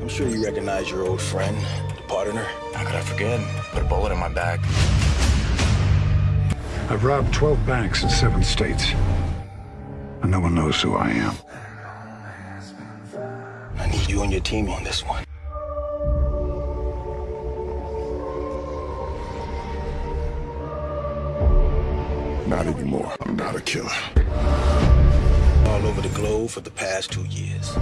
I'm sure you recognize your old friend, the partner. How could I forget? Put a bullet in my back. I've robbed 12 banks in seven states. And no one knows who I am. I need you and your team on this one. Not anymore. I'm not a killer. All over the globe for the past two years.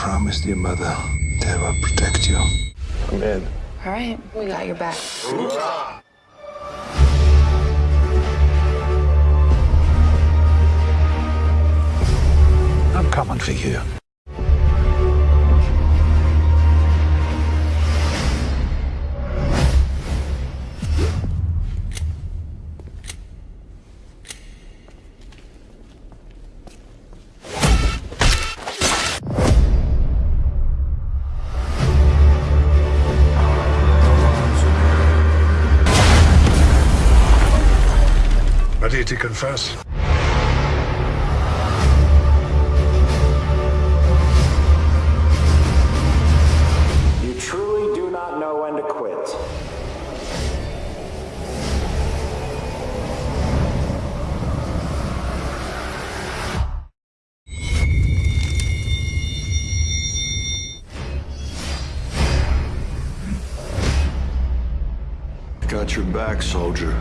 I made a your mother they will protect you. I'm in. All right, we got your back. I'm coming for you. Ready to confess? You truly do not know when to quit. Got your back, soldier.